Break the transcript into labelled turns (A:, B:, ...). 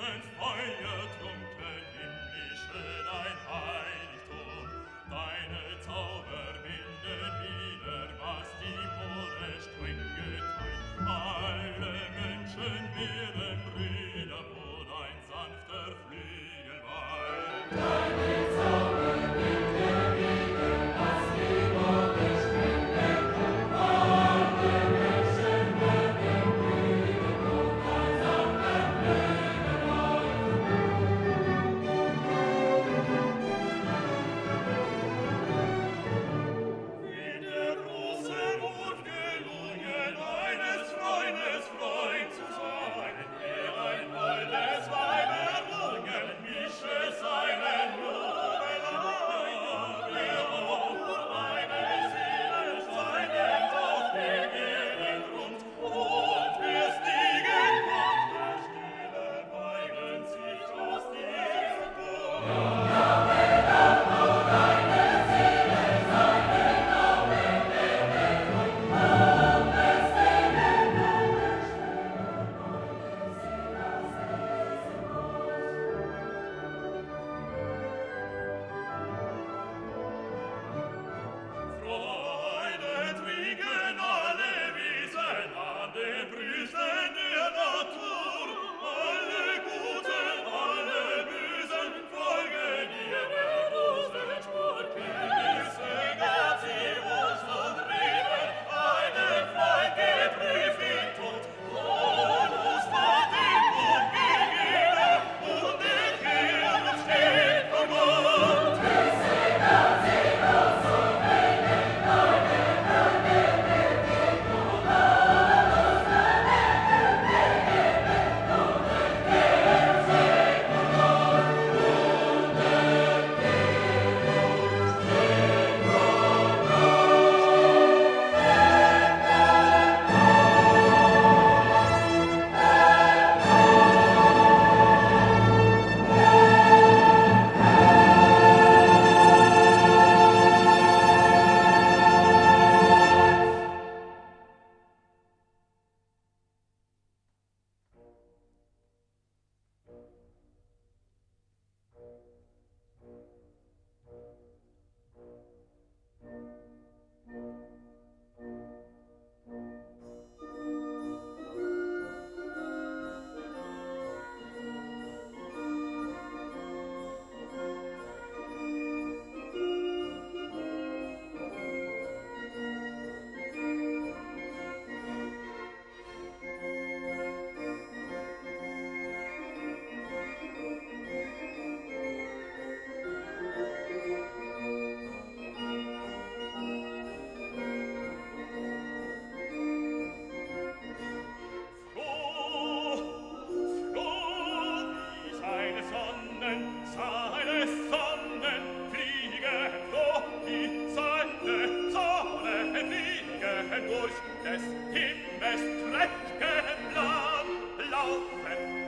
A: mein Feuer des Himmels prächtigen Plan laufen